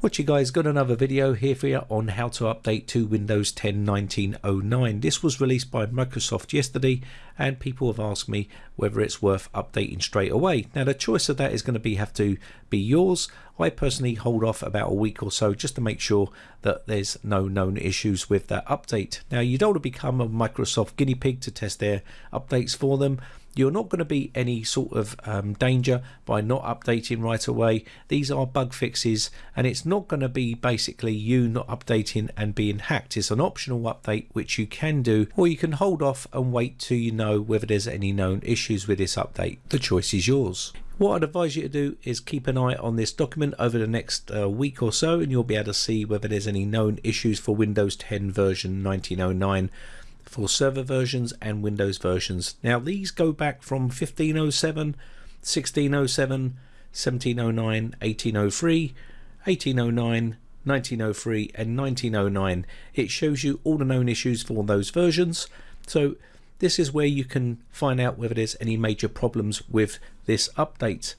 What you guys got another video here for you on how to update to Windows 10 1909. This was released by Microsoft yesterday and people have asked me whether it's worth updating straight away. Now the choice of that is going to be have to be yours. I personally hold off about a week or so just to make sure that there's no known issues with that update. Now you don't want to become a Microsoft guinea pig to test their updates for them you're not going to be any sort of um, danger by not updating right away. These are bug fixes and it's not going to be basically you not updating and being hacked. It's an optional update which you can do or you can hold off and wait till you know whether there's any known issues with this update. The choice is yours. What I'd advise you to do is keep an eye on this document over the next uh, week or so and you'll be able to see whether there's any known issues for Windows 10 version 1909 for server versions and Windows versions. Now these go back from 1507, 1607, 1709, 1803, 1809, 1903 and 1909. It shows you all the known issues for those versions. So this is where you can find out whether there's any major problems with this update.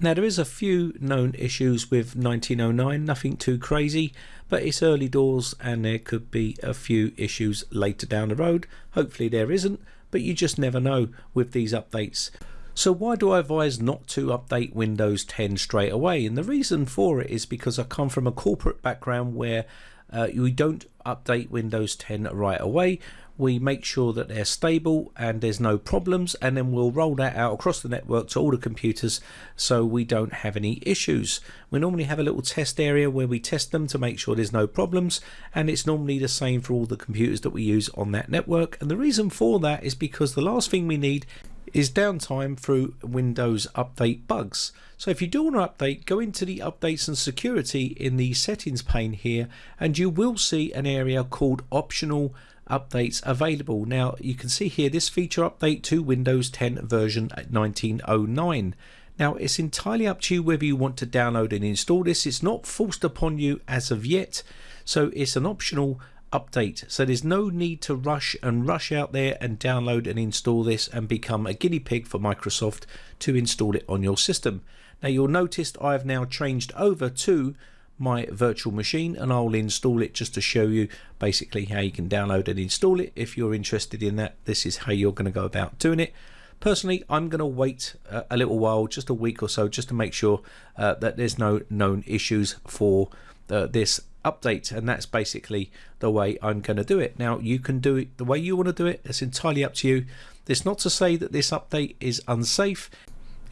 Now there is a few known issues with 1909, nothing too crazy, but it's early doors and there could be a few issues later down the road. Hopefully there isn't, but you just never know with these updates. So why do I advise not to update Windows 10 straight away? And the reason for it is because I come from a corporate background where uh, we don't update Windows 10 right away we make sure that they're stable and there's no problems and then we'll roll that out across the network to all the computers so we don't have any issues. We normally have a little test area where we test them to make sure there's no problems and it's normally the same for all the computers that we use on that network and the reason for that is because the last thing we need is downtime through Windows Update bugs. So if you do want to update, go into the updates and security in the settings pane here and you will see an area called optional updates available. Now you can see here this feature update to Windows 10 version 1909. Now it's entirely up to you whether you want to download and install this. It's not forced upon you as of yet. So it's an optional update. So there's no need to rush and rush out there and download and install this and become a guinea pig for Microsoft to install it on your system. Now you'll notice I've now changed over to my virtual machine and I'll install it just to show you basically how you can download and install it if you're interested in that this is how you're going to go about doing it personally I'm going to wait a little while just a week or so just to make sure uh, that there's no known issues for uh, this update and that's basically the way I'm going to do it now you can do it the way you want to do it it's entirely up to you it's not to say that this update is unsafe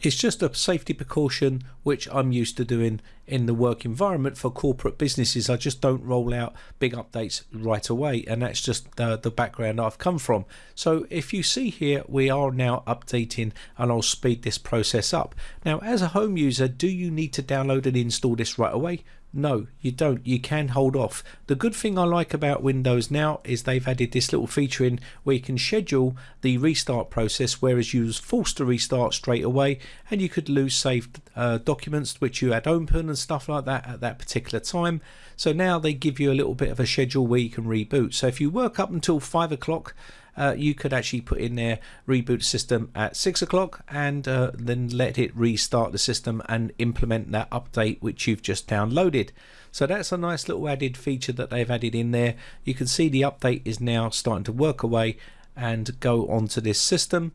it's just a safety precaution which I'm used to doing in the work environment for corporate businesses. I just don't roll out big updates right away and that's just uh, the background I've come from. So if you see here we are now updating and I'll speed this process up. Now as a home user do you need to download and install this right away? No, you don't. You can hold off. The good thing I like about Windows now is they've added this little feature in where you can schedule the restart process, whereas you was forced to restart straight away and you could lose saved uh, documents which you had open and stuff like that at that particular time. So now they give you a little bit of a schedule where you can reboot. So if you work up until five o'clock uh, you could actually put in there reboot system at six o'clock and uh, then let it restart the system and implement that update which you've just downloaded. So that's a nice little added feature that they've added in there. You can see the update is now starting to work away and go onto this system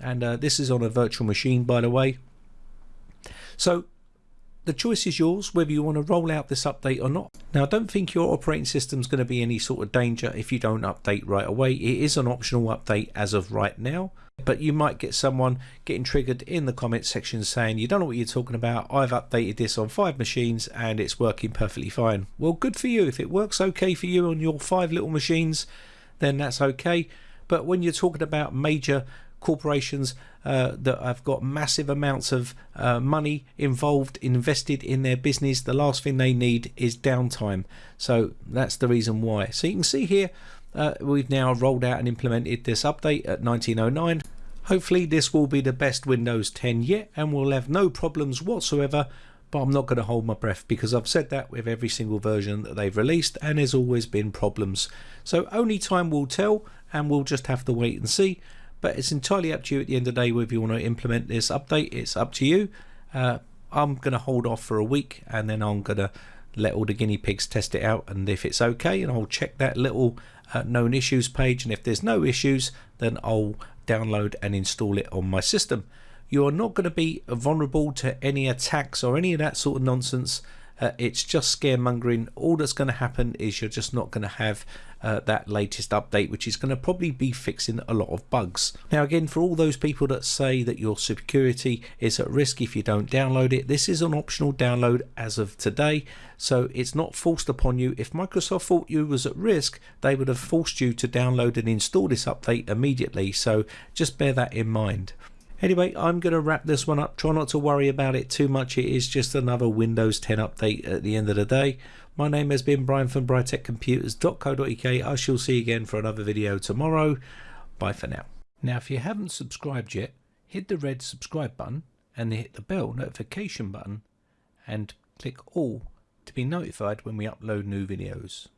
and uh, this is on a virtual machine by the way. So the choice is yours whether you want to roll out this update or not. Now I don't think your operating system is going to be any sort of danger if you don't update right away. It is an optional update as of right now but you might get someone getting triggered in the comment section saying you don't know what you're talking about I've updated this on five machines and it's working perfectly fine well good for you if it works okay for you on your five little machines then that's okay but when you're talking about major corporations uh, that have got massive amounts of uh, money involved invested in their business the last thing they need is downtime. So that's the reason why. So you can see here uh, we've now rolled out and implemented this update at 1909 hopefully this will be the best Windows 10 yet and we'll have no problems whatsoever but I'm not going to hold my breath because I've said that with every single version that they've released and there's always been problems. So only time will tell and we'll just have to wait and see but it's entirely up to you at the end of the day whether you want to implement this update it's up to you uh, I'm gonna hold off for a week and then I'm gonna let all the guinea pigs test it out and if it's okay and I'll check that little uh, known issues page and if there's no issues then I'll download and install it on my system. You are not going to be vulnerable to any attacks or any of that sort of nonsense. Uh, it's just scaremongering. All that's going to happen is you're just not going to have uh, that latest update, which is going to probably be fixing a lot of bugs. Now, again, for all those people that say that your security is at risk if you don't download it, this is an optional download as of today, so it's not forced upon you. If Microsoft thought you was at risk, they would have forced you to download and install this update immediately, so just bear that in mind. Anyway, I'm going to wrap this one up. Try not to worry about it too much. It is just another Windows 10 update at the end of the day. My name has been Brian from briteccomputers.co.uk. I shall see you again for another video tomorrow. Bye for now. Now, if you haven't subscribed yet, hit the red subscribe button and hit the bell notification button and click all to be notified when we upload new videos.